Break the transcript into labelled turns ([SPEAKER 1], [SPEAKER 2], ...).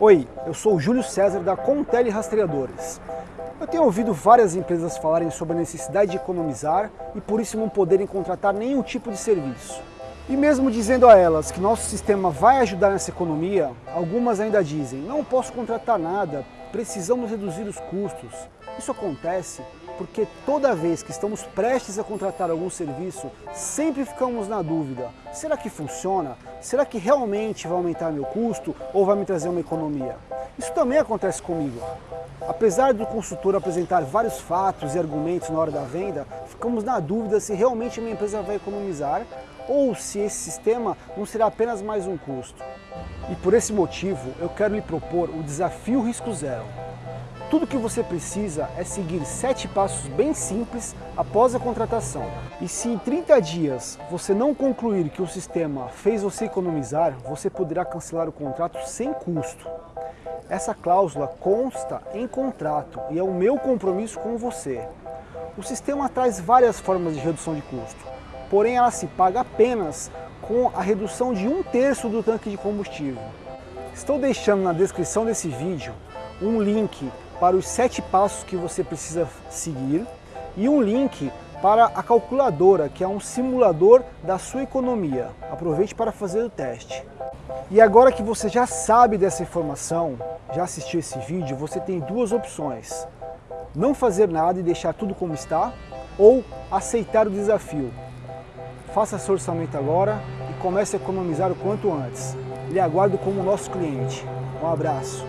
[SPEAKER 1] Oi, eu sou o Júlio César da Contele Rastreadores. Eu tenho ouvido várias empresas falarem sobre a necessidade de economizar e por isso não poderem contratar nenhum tipo de serviço. E mesmo dizendo a elas que nosso sistema vai ajudar nessa economia, algumas ainda dizem, não posso contratar nada, precisamos reduzir os custos. Isso acontece porque toda vez que estamos prestes a contratar algum serviço, sempre ficamos na dúvida, será que funciona? Será que realmente vai aumentar meu custo ou vai me trazer uma economia? Isso também acontece comigo. Apesar do consultor apresentar vários fatos e argumentos na hora da venda, ficamos na dúvida se realmente minha empresa vai economizar ou se esse sistema não será apenas mais um custo. E por esse motivo, eu quero lhe propor o Desafio Risco Zero. Tudo que você precisa é seguir sete passos bem simples após a contratação. E se em 30 dias você não concluir que o sistema fez você economizar, você poderá cancelar o contrato sem custo. Essa cláusula consta em contrato e é o meu compromisso com você. O sistema traz várias formas de redução de custo, porém ela se paga apenas com a redução de um terço do tanque de combustível. Estou deixando na descrição desse vídeo um link para os sete passos que você precisa seguir e um link para a calculadora, que é um simulador da sua economia. Aproveite para fazer o teste. E agora que você já sabe dessa informação, já assistiu esse vídeo, você tem duas opções. Não fazer nada e deixar tudo como está, ou aceitar o desafio. Faça seu orçamento agora e comece a economizar o quanto antes. Lhe aguardo como nosso cliente. Um abraço.